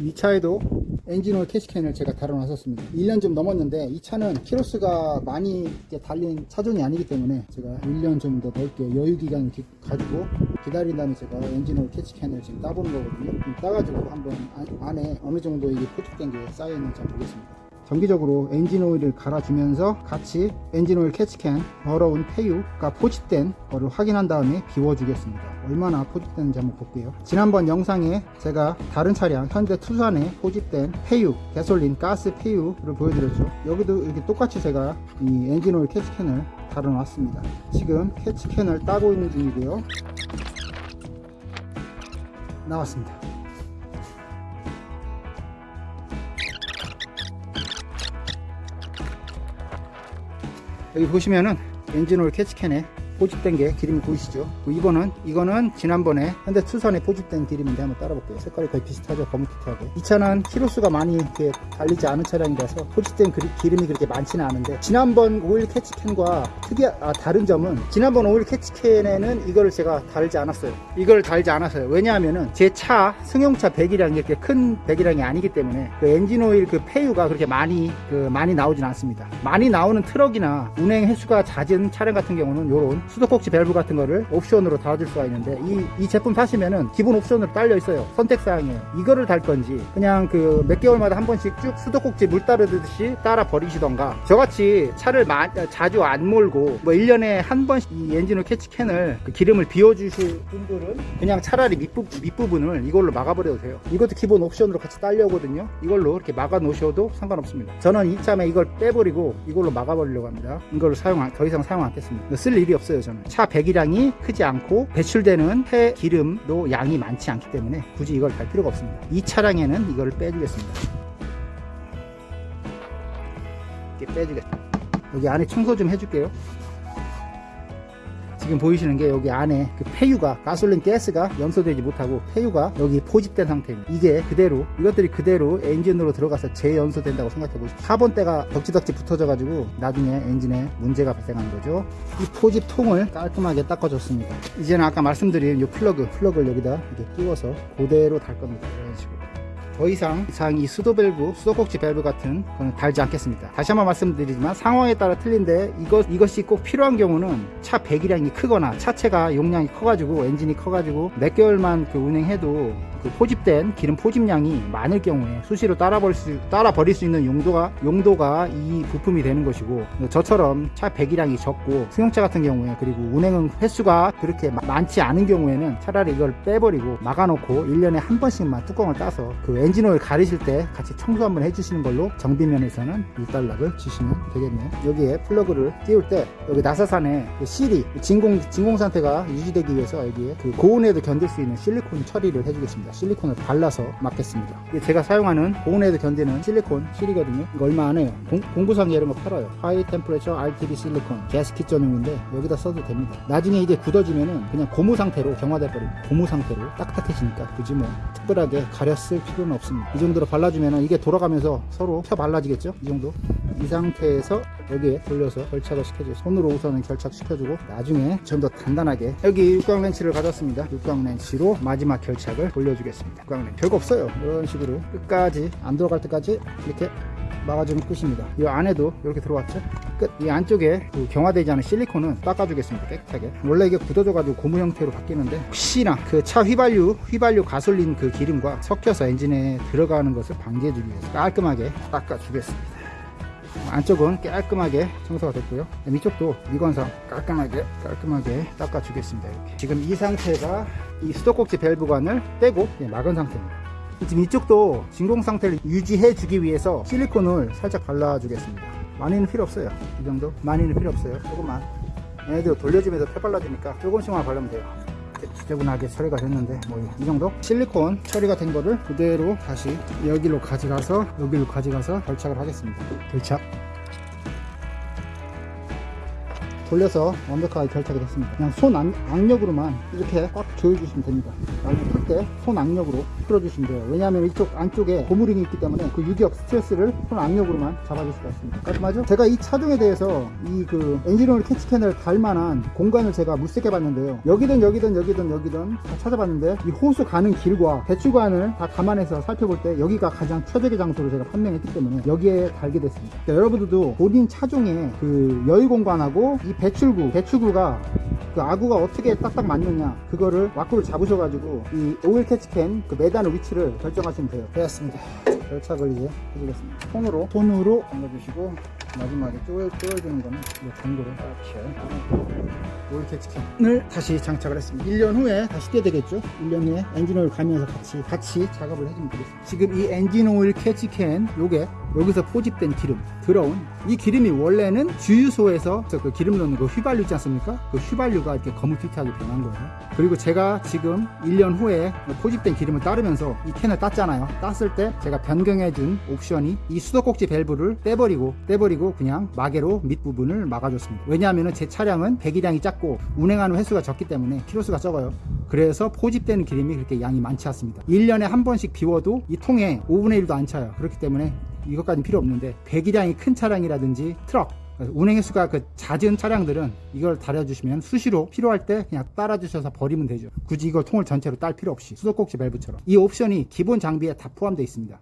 이 차에도 엔진오일 catch can을 제가 달아놨었습니다. 1년 좀 넘었는데 이 차는 키로수가 많이 달린 차종이 아니기 때문에 제가 1년 좀 더 넓게 여유 기간을 기- 가지고 기다린 다음에 제가 엔진오일 catch can을 지금 따보는 거거든요. 좀 따가지고 한번 안- 안에 어느 정도 이게 포집된 게 쌓여있는지 보겠습니다. 정기적으로 엔진오일을 갈아주면서 같이 엔진오일 catch can 더러운 폐유가 포집된 거를 확인한 다음에 비워주겠습니다 얼마나 포집됐는지 한번 볼게요. 지난번 영상에 제가 다른 차량 현대 투싼에 포집된 폐유 가솔린 가스 폐유를 보여드렸죠. 여기도 이렇게 똑같이 제가 이 엔진오일 catch can을 달아놨습니다. 지금 캐치캔을 따고 있는 중이고요. 나왔습니다. 여기 보시면은 엔진오일 캐치캔에 포집된 게 기름이 보이시죠? 그 이거는 이거는 지난번에 현대 투선에 포집된 기름인데 한번 따라 볼게요. 색깔이 거의 비슷하죠? 검은빛하게. 이 차는 키로수가 많이 이렇게 달리지 않은 차량이라서 그리- 기름이 그렇게 많지는 않은데 지난번 오일 catch can과 특이한 아, 다른 점은 지난번 오일 catch can에는 이거를 제가 달지 않았어요. 이걸 달지 않았어요. 왜냐하면은 제 차 승용차 배기량이 이렇게 큰 배기량이 아니기 때문에 그 엔진 오일 그 폐유가 그렇게 많이 그 많이 나오진 않습니다. 많이 나오는 트럭이나 운행 횟수가 잦은 차량 같은 경우는 요런 수도꼭지 밸브 같은 거를 옵션으로 달아줄 수가 있는데 이, 이 제품 사시면은 기본 옵션으로 딸려 있어요. 선택사항에 이거를 달 건지 그냥 그 몇 개월마다 한 번씩 쭉 수도꼭지 물 따르듯이 따라 버리시던가 저같이 차를 마- 자주 안 몰고 뭐 1년에 한 번씩 이 엔진오일 catch can을 그 기름을 비워주실 분들은 그냥 차라리 밑부, 밑부분을 이걸로 막아버려도 돼요. 이것도 기본 옵션으로 같이 딸려 오거든요. 이걸로 이렇게 막아 놓으셔도 상관없습니다. 저는 이참에 이걸 빼버리고 이걸로 막아버리려고 합니다. 이걸로 사용, 안- 더 이상 사용 않겠습니다. 쓸 일이 없어요, 저는. 차 배기량이 크지 않고 배출되는 폐 기름도 양이 많지 않기 때문에 굳이 이걸 달 필요가 없습니다. 이 차량에는 이거를 빼주겠습니다. 이렇게 빼주겠습니다. 여기 안에 청소 좀 해줄게요. 지금 보이시는 게 여기 안에 그 폐유가 가솔린 가스가 연소되지 못하고 폐유가 여기 포집된 상태입니다. 이게 그대로 이것들이 그대로 엔진으로 들어가서 재연소된다고 생각해 보십시오. 카본때가 덕지덕지 붙어져 가지고 나중에 엔진에 문제가 발생하는 거죠. 이 포집 통을 깔끔하게 닦아줬습니다. 이제는 아까 말씀드린 이 플러그 플러그를 여기다 이렇게 끼워서 그대로 달 겁니다. 이런 식으로. 더 이상 이상 이 수도 밸브, 수도꼭지 밸브 같은 거는 달지 않겠습니다. 다시 한번 말씀드리지만 상황에 따라 틀린데 이것, 이것이 꼭 필요한 경우는 차 배기량이 크거나 차체가 용량이 커가지고 엔진이 커가지고 몇 개월만 그 운행해도 그 포집된 기름 포집량이 많을 경우에 수시로 따라 버릴 수, 따라 버릴 수 있는 용도가 용도가 이 부품이 되는 것이고 저처럼 차 배기량이 적고 승용차 같은 경우에 그리고 운행 횟수가 그렇게 마- 많지 않은 경우에는 차라리 이걸 빼버리고 막아놓고 1년에 한 번씩만 뚜껑을 따서 그 엔진오일 갈으실 때 같이 청소 한번 해주시는 걸로 정비면에서는 일단락을 주시면 되겠네요. 여기에 플러그를 끼울 때 여기 나사산에 그 실이 진공 진공 상태가 유지되기 위해서 여기에 그 고온에도 견딜 수 있는 실리콘 처리를 해주겠습니다 실리콘을 발라서 막겠습니다. 제가 사용하는 고온에도 견디는 실리콘 실이거든요. 이거 얼마 안 해요. 공, 공구상에 이런 거 팔아요. high temperature RTV 실리콘 가스킷 전용인데 여기다 써도 됩니다. 나중에 이게 굳어지면은 그냥 고무 상태로 경화돼 버립니다. 고무 상태로 딱딱해지니까 굳이 뭐 특별하게 쓸 필요는 없습니다. 이 정도로 발라주면은 이게 돌아가면서 서로 펴 발라지겠죠? 이 정도 이 상태에서 여기에 돌려서 결착을 시켜주고 손으로 우선은 결착시켜주고 나중에 좀 더 단단하게 여기 육각 렌치를 가졌습니다. 육각 렌치로 마지막 결착을 돌려주겠습니다. 육각 렌치 별거 없어요. 이런 식으로 끝까지 안 들어갈 때까지 이렇게 막아주면 끝입니다. 이 안에도 이렇게 들어왔죠? 끝. 이 안쪽에 그 경화되지 않은 실리콘은 닦아주겠습니다. 깨끗하게. 원래 이게 굳어져 가지고 고무 형태로 바뀌는데 혹시나 그 차 휘발유 휘발유 가솔린 그 기름과 섞여서 엔진에 들어가는 것을 방지해 주기 위해서 깔끔하게 닦아주겠습니다 안쪽은 깔끔하게 청소가 됐고요. 위쪽도 미관상 깔끔하게 깔끔하게 닦아 주겠습니다 이렇게. 지금 이 상태가 이 수도꼭지 밸브관을 떼고 예, 막은 상태입니다. 지금 이쪽도 진공 상태를 유지해 주기 위해서 실리콘을 살짝 발라 주겠습니다. 많이는 필요 없어요. 이 정도? 많이는 필요 없어요. 조금만. 얘네들 돌려주면서 펴 발라주니까 조금씩만 바르면 돼요 지저분하게 처리가 됐는데 뭐 이 정도 실리콘 처리가 된 거를 그대로 다시 여기로 가져가서 여기로 가져가서 결착을 하겠습니다 결착 돌려서 완벽하게 결착이 됐습니다. 그냥 손 악, 악력으로만 이렇게 꽉 조여주시면 됩니다. 때 손 악력으로 풀어주시면 돼요. 왜냐하면 이쪽 안쪽에 고무링이 있기 때문에 그 유격 스트레스를 손 악력으로만 잡아줄 수가 있습니다. 깔끔하죠? 제가 이 차종에 대해서 이 그 엔진오일 캐치캔을 달 만한 공간을 제가 물색해 봤는데요. 여기든 여기든 여기든 여기든 다 찾아봤는데 이 호수 가는 길과 배출관을 다 감안해서 살펴볼 때 여기가 가장 최적의 장소로 제가 판명했기 때문에 여기에 달게 됐습니다. 그러니까 여러분들도 본인 차종에 그 여유 공간하고 이 배출구, 배출구가 그 아구가 어떻게 딱딱 맞느냐 그거를 와꾸를 잡으셔가지고 이 오일 catch can 그 매단 위치를 결정하시면 돼요. 되었습니다. 결착을 이제 해주겠습니다. 손으로 손으로 잠가주시고 마지막에 쪼여 쪼여주는 거는 이 정도로 이렇게 오일 catch can을 다시 장착을 했습니다. 1년 후에 다시 떼야 되겠죠? 1년 후에 엔진 오일 가면서 같이 같이 작업을 해주면 되겠습니다. 지금 이 엔진 오일 catch can 요게 여기서 포집된 기름 들어온 이 기름이 원래는 주유소에서 그 기름 넣는 그 휘발유 있지 않습니까? 그 휘발유가 이렇게 거무튀튀하게 변한 거예요. 그리고 제가 지금 1년 후에 포집된 기름을 따르면서 이 캔을 땄잖아요. 땄을 때 제가 변경해준 옵션이 이 수도꼭지 밸브를 떼버리고 떼버리고 그냥 마개로 밑부분을 막아줬습니다. 왜냐하면 제 차량은 배기량이 작고 운행하는 횟수가 적기 때문에 키로수가 적어요. 그래서 포집되는 기름이 그렇게 양이 많지 않습니다. 1년에 한 번씩 비워도 이 통에 5분의 1도 안 차요. 그렇기 때문에 이것까지는 필요 없는데 배기량이 큰 차량이라든지 트럭 운행 횟수가 그 잦은 차량들은 이걸 달아주시면 수시로 필요할 때 그냥 따라주셔서 버리면 되죠. 굳이 이걸 통을 전체로 딸 필요 없이 수도꼭지 밸브처럼 이 옵션이 기본 장비에 다 포함되어 있습니다.